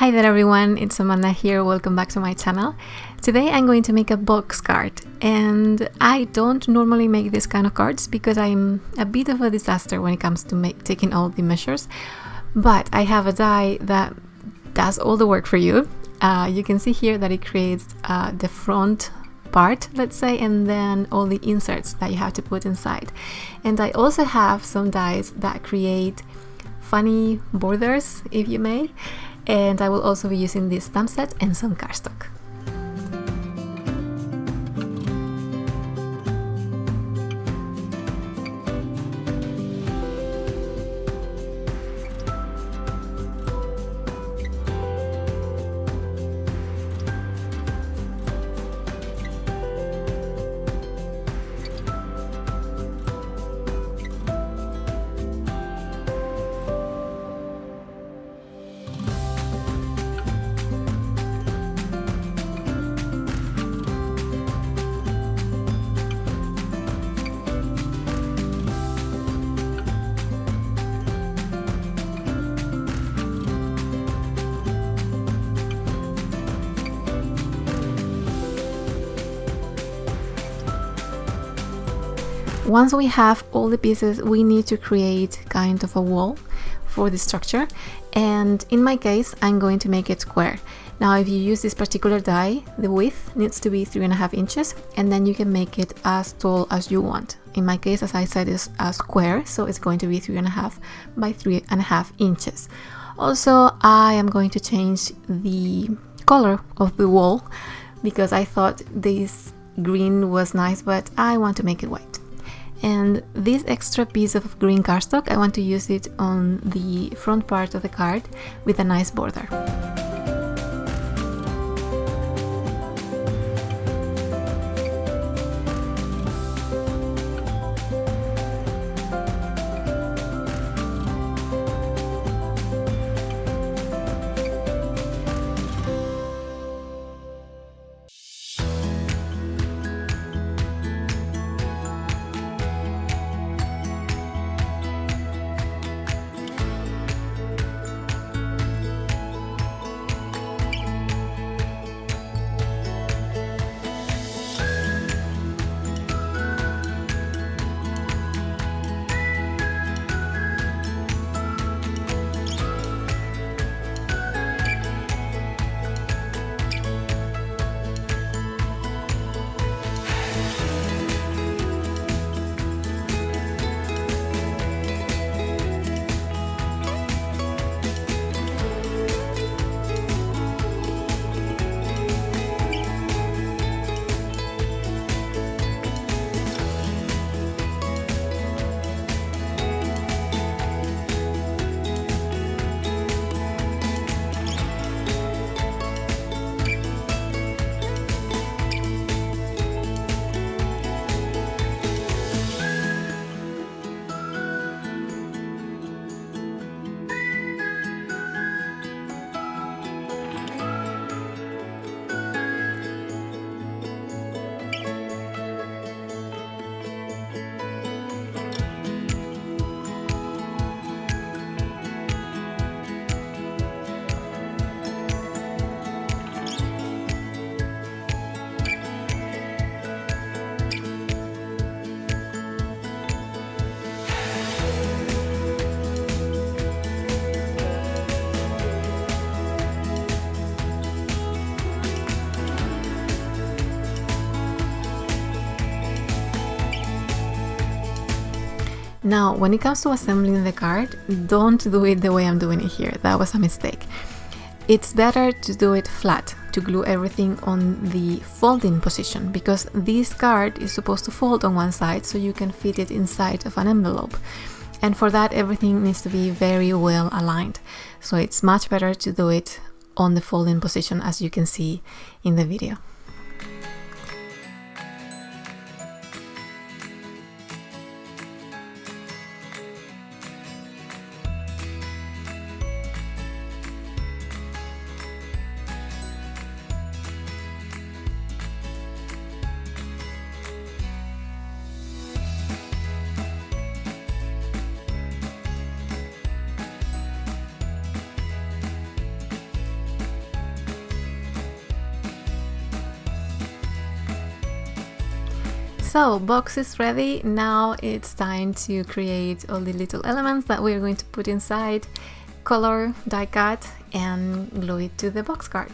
Hi there everyone, it's Amanda here, welcome back to my channel. Today I'm going to make a box card and I don't normally make this kind of cards because I'm a bit of a disaster when it comes to make, taking all the measures but I have a die that does all the work for you. Uh, you can see here that it creates uh, the front part let's say and then all the inserts that you have to put inside and I also have some dies that create funny borders if you may and I will also be using this stamp set and some cardstock. Once we have all the pieces, we need to create kind of a wall for the structure. And in my case, I'm going to make it square. Now, if you use this particular die, the width needs to be three and a half inches, and then you can make it as tall as you want. In my case, as I said, is a square, so it's going to be three and a half by three and a half inches. Also, I am going to change the color of the wall because I thought this green was nice, but I want to make it white and this extra piece of green cardstock I want to use it on the front part of the card with a nice border. Now, when it comes to assembling the card, don't do it the way I'm doing it here. That was a mistake. It's better to do it flat, to glue everything on the folding position, because this card is supposed to fold on one side so you can fit it inside of an envelope. And for that, everything needs to be very well aligned. So it's much better to do it on the folding position as you can see in the video. So box is ready. Now it's time to create all the little elements that we're going to put inside, color, die cut and glue it to the box card.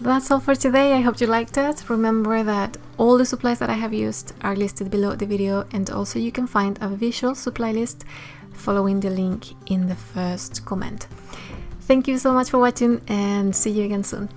So that's all for today. I hope you liked it. Remember that All the supplies that I have used are listed below the video and also you can find a visual supply list following the link in the first comment. Thank you so much for watching and see you again soon.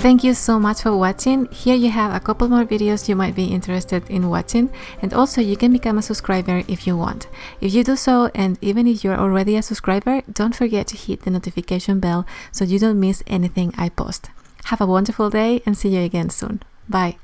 Thank you so much for watching. Here you have a couple more videos you might be interested in watching and also you can become a subscriber if you want. If you do so and even if you're already a subscriber, don't forget to hit the notification bell so you don't miss anything I post. Have a wonderful day and see you again soon. Bye.